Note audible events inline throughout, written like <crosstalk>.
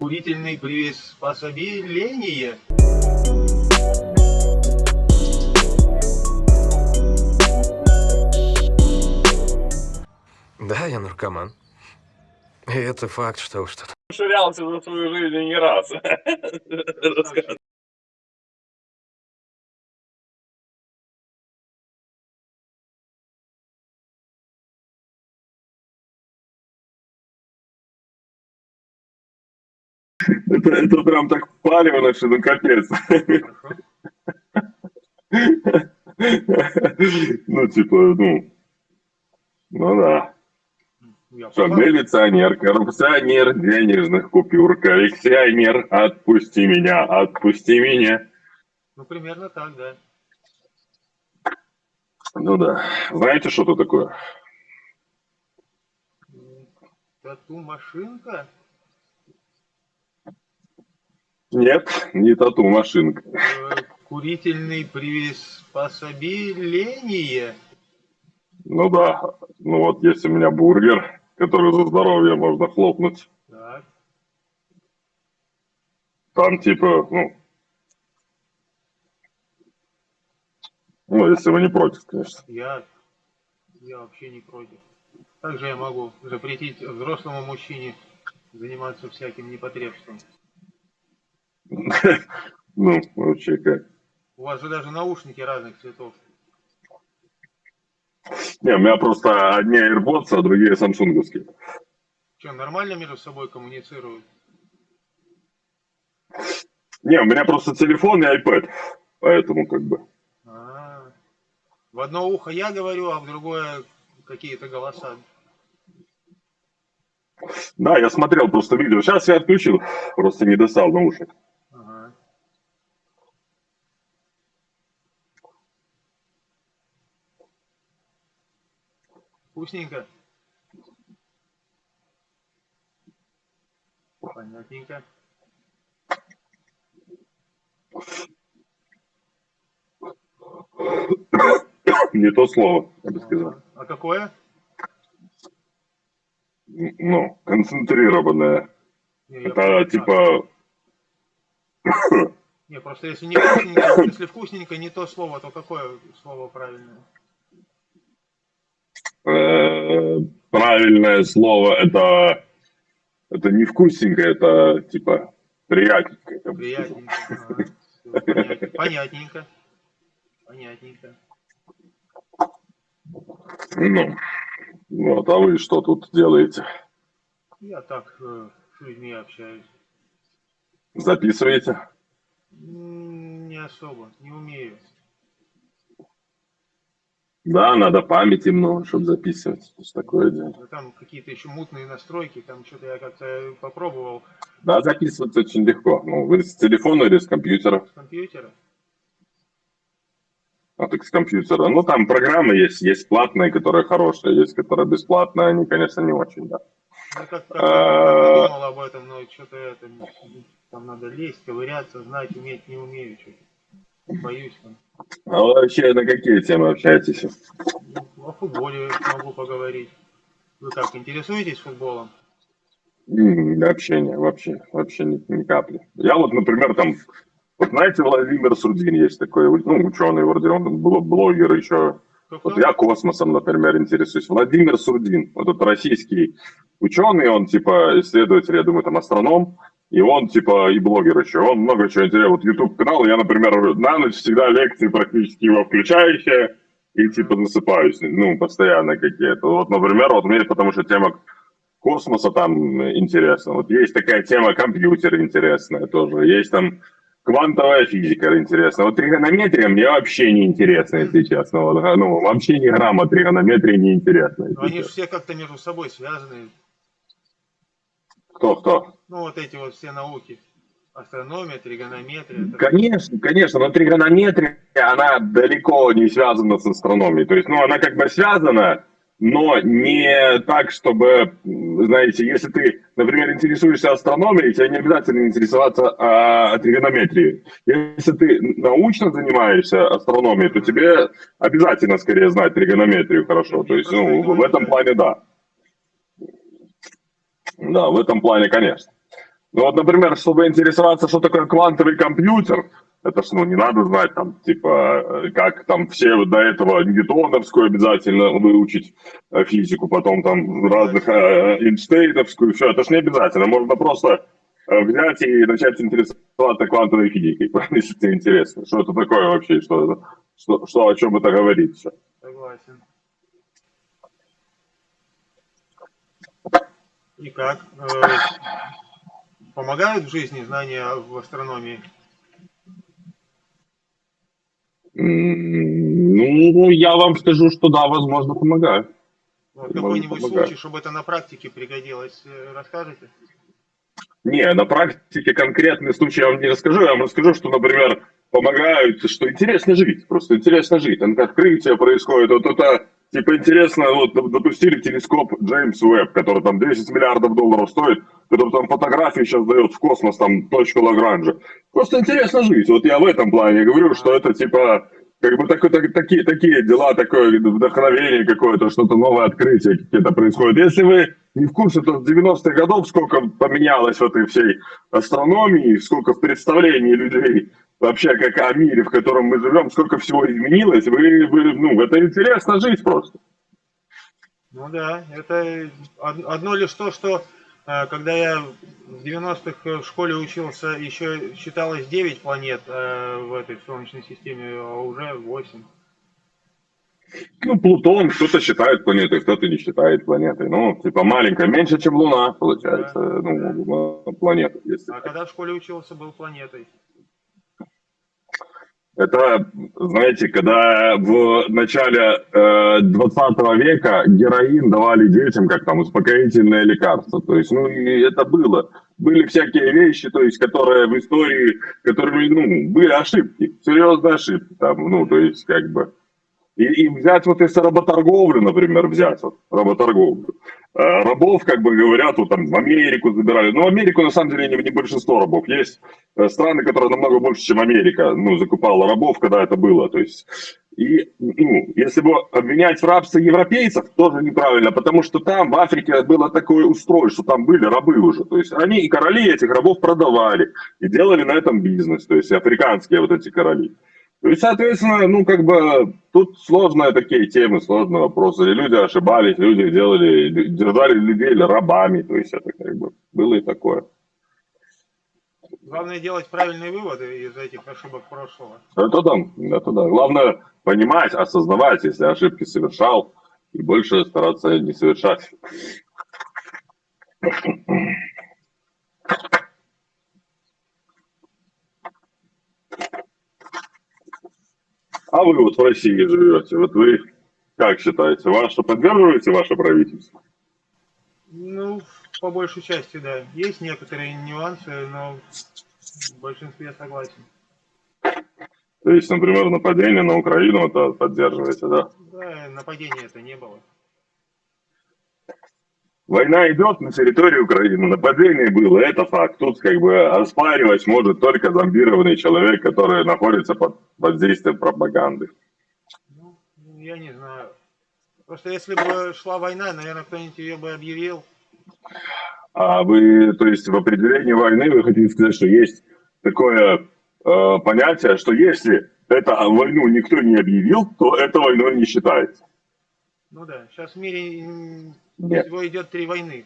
Курительный приспособление. Да, я наркоман. И это факт, что тут. Ширялся за свою жизнь не раз. <laughs> Это, это прям так впаливано, что ну капец. Ну, типа, ну, ну да. Что, милиционер, коррупционер денежных купюр, коллекционер, отпусти меня, отпусти меня. Ну, примерно так, да. Ну да. Знаете, что это такое? Тату-машинка? Нет, не тату-машинка. Э, Курительный приспособление? Ну да. Ну вот есть у меня бургер, который за здоровье можно хлопнуть. Так. Там типа, ну, ну, если вы не против, конечно. Я, я вообще не против. Также я могу запретить взрослому мужчине заниматься всяким непотребством. <laughs> Ну, вообще как. У вас же даже наушники разных цветов. Не, у меня просто одни AirPods, а другие самсунговские. Что, нормально между собой коммуницируют? Не, у меня просто телефон и iPad, поэтому как бы. А -а -а. В одно ухо я говорю, а в другое какие-то голоса. Да, я смотрел просто видео. Сейчас я отключил, просто не достал наушник. Вкусненько. Понятненько. Не то слово, я бы сказал. А какое? Ну, концентрированное. Не, Это понял. типа... <coughs> Не, просто если не вкусненько, если вкусненько не то слово, то какое слово правильное? Э, правильное слово это это не вкусненько, это типа приятненько. я. Приятненько. Понятненько. Понятненько. Понятненько. Ну, вот, а вы что тут делаете? Я так э, с людьми общаюсь. Записываете? Не особо, не умею. Да, надо памяти много, чтобы записывать. Это ж такое дело. Ну, Там какие-то еще мутные настройки, там что-то я как-то попробовал Да, записывать очень легко. Ну, вы с телефона или с компьютера? с компьютера. А так с компьютера. Ну, там программы есть, есть платные, которые хорошие, есть, которые бесплатные, они, конечно, не очень, да. Ну, как А. подумал об этом, но что-то это, там надо лезть, ковыряться, знать, уметь, не умею, что-то. Боюсь там. А вы вообще на какие темы общаетесь? О футболе могу поговорить. Вы как, интересуетесь футболом? Вообще не, вообще, вообще ни, ни капли. Я вот, например, там, вот знаете, Владимир Сурдин есть такой, ну, ученый вроде, он бл- блогер еще. Вот я космосом, например, интересуюсь. Владимир Сурдин, вот этот российский ученый, он типа исследователь, я думаю, там астроном, и он типа и блогер еще. Он много чего интересного. Вот YouTube канал, я, например, на ночь всегда лекции практически его включаю еще, и типа засыпаюсь, ну, постоянно какие-то. Вот, например, вот мне потому что тема космоса там интересна. Вот есть такая тема компьютер интересная тоже. Есть там квантовая физика интересная. Вот тригонометрия мне вообще не интересна, если честно. Вот, ну, вообще ни грамма тригонометрии не интересна. они же все как-то между собой связаны. Кто, кто? Ну, вот эти вот все науки. Астрономия, тригонометрия. это- Конечно, конечно, но тригонометрия, она далеко не связана с астрономией. То есть, ну, она как бы связана, но не так, чтобы, знаете, если ты, например, интересуешься астрономией, тебе не обязательно интересоваться а, тригонометрией. Если ты научно занимаешься астрономией, то тебе обязательно скорее знать тригонометрию хорошо. То есть, ну, в этом плане да. Да, в этом плане, конечно. Ну вот, например, чтобы интересоваться, что такое квантовый компьютер, это ж, ну, не надо знать, там, типа, э, как там все до этого ньютоновскую обязательно выучить э, физику, потом там разных э, Эйнштейновскую, все, это ж не обязательно, можно просто э, взять и начать интересоваться квантовой физикой, <laughs> если тебе интересно, что это такое вообще, что, что, что о чем это говорится. Согласен. И как? Э, помогают в жизни знания в астрономии? Ну, я вам скажу, что да, возможно, помогает. Вот Думаю, какой-нибудь случай, чтобы это на практике пригодилось, э, расскажете? Не, на практике конкретный случай я вам не расскажу. Я вам расскажу, что, например, помогают, что интересно жить. Просто интересно жить. Открытие происходит. Вот это, типа, интересно, вот допустили телескоп Джеймс Уэбб, который там 10 миллиардов долларов стоит, который там фотографии сейчас дает в космос, там, точку Лагранжа. Просто интересно жить. Вот я в этом плане говорю, что это, типа, как бы такой- так- такие, такие дела, такое вдохновение какое-то, что-то новое открытие какие-то происходит. Если вы не в курсе, то с 90-х годов сколько поменялось в этой всей астрономии, сколько в представлении людей вообще как о мире, в котором мы живем, сколько всего изменилось, вы, вы ну, это интересно жить просто. Ну да, это од- одно лишь то, что когда я в 90-х в школе учился, еще считалось 9 планет э, в этой Солнечной системе, а уже 8. Ну, Плутон кто-то считает планетой, кто-то не считает планетой. Ну, типа маленькая, меньше, чем Луна, получается, ну, планета. Если А когда в школе учился, был планетой. Это, знаете, когда в начале э, 20 века героин давали детям как там успокоительное лекарство. То есть, ну, и это было. Были всякие вещи, то есть, которые в истории, которые, ну, были ошибки, серьезные ошибки там, ну, то есть, как бы. И, и взять вот если работорговлю, например, взять вот работорговлю. Э, Рабов, как бы говорят, вот там в Америку забирали. Но Америку, на самом деле, не, не большинство рабов. Есть э, страны, которые намного больше, чем Америка, ну, закупала рабов, когда это было. То есть, и, ну, если бы обвинять в рабстве европейцев, тоже неправильно, потому что там, в Африке, было такое устройство, что там были рабы уже. То есть, они и короли этих рабов продавали, и делали на этом бизнес, то есть, африканские вот эти короли. Есть, соответственно, ну, как бы, тут сложные такие темы, сложные вопросы. И люди ошибались, люди делали, держали людей рабами, то есть, это как бы было и такое. Главное делать правильные выводы из этих ошибок прошлого. Это да, это да. Главное понимать, осознавать, если ошибки совершал, и больше стараться не совершать. А вы вот в России живете, вот вы как считаете, ваше поддерживаете ваше правительство? Ну, по большей части, да. Есть некоторые нюансы, но в большинстве я согласен. То есть, например, нападение на Украину это поддерживаете, да? Да, нападения это не было. Война идет на территории Украины, нападение было, это факт. Тут как бы оспаривать может только зомбированный человек, который находится под воздействием пропаганды. Ну, я не знаю. Просто если бы шла война, наверное, кто-нибудь ее бы объявил. А вы, то есть в определении войны вы хотите сказать, что есть такое э, понятие, что если это войну никто не объявил, то это войной не считается. Ну да, сейчас в мире Нет. всего идет три войны.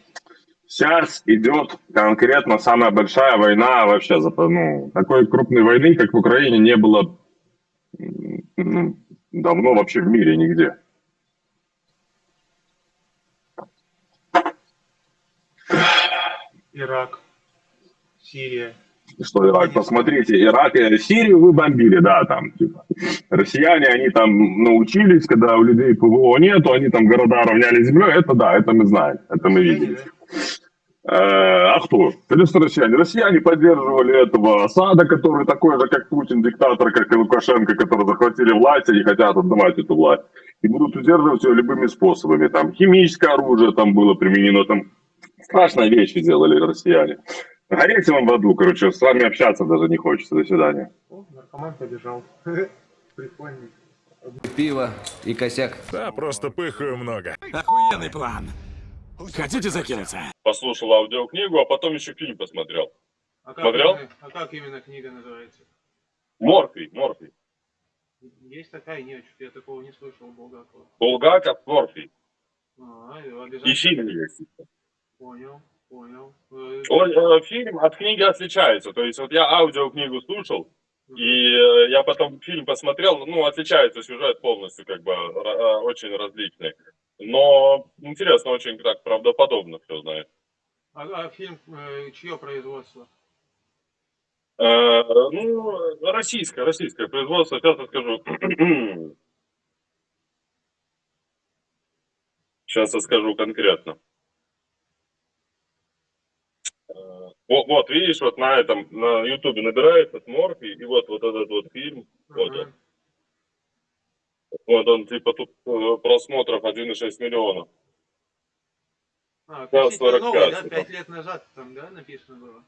Сейчас идет конкретно самая большая война вообще. за- Ну, такой крупной войны, как в Украине, не было ну, давно вообще в мире нигде. Ирак, Сирия. Что Ирак, посмотрите, Ирак и Сирию вы бомбили, да, там, типа. Россияне, они там научились, когда у людей ПВО нету, они там города равняли землей, это да, это мы знаем, это мы видели. Э, А кто? Конечно, россияне. Россияне поддерживали этого Асада, который такой же, как Путин, диктатор, как и Лукашенко, которые захватили власть, они хотят отдавать эту власть. И будут удерживать ее любыми способами. Там химическое оружие там было применено, там страшные вещи делали россияне. Гореть вам в аду, короче, с вами общаться даже не хочется. До свидания. О, наркоман побежал. <laughs> Прикольный. Пиво и косяк. Да, просто пыхаю много. Охуенный план. Хотите закинуться? Послушал аудиокнигу, а потом еще фильм посмотрел. А как, Смотрел? Именно, а как именно книга называется? Морфий, Морфий. Есть такая? Нет, я такого не слышал Булгакова. Булгаков, Морфий. А, И фильм есть. Понял, понял. Э, Он, фильм от книги отличается. То есть вот я аудиокнигу слушал, и э, я потом фильм посмотрел, ну, отличается сюжет полностью, как бы, э, очень различный. Но интересно, очень так правдоподобно все, знаешь. А, а фильм э, чье производство? Э, ну, российское, российское производство, сейчас я скажу. <clears throat> Сейчас я скажу конкретно. Э, Вот, вот, видишь, вот на этом, на ютубе набирается Морфи, и вот, вот этот вот фильм, вот Ага. он. Вот он, типа, тут э, просмотров 1,6 миллионов. А, относительно 45, новый, да? типа. Пять лет назад там, да, написано было?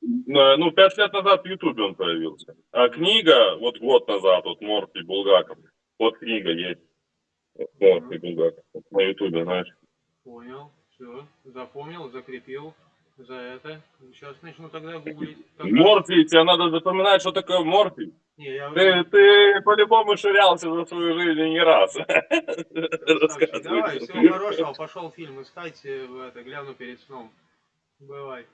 Ну, пять лет назад в Ютубе он появился. А книга, вот год назад, вот Морфи Булгаков, вот книга есть. Вот Морфи Булгаков, вот на Ютубе, знаешь. Понял, все, запомнил, закрепил за это. Сейчас начну тогда гуглить. Как- Морфи, тебе надо запоминать, что такое Морфи. Не, я Ты, ты по-любому ширялся за свою жизнь не раз. <laughs> Давай, всего хорошего. Пошел фильм искать, э, это, гляну перед сном. Бывай.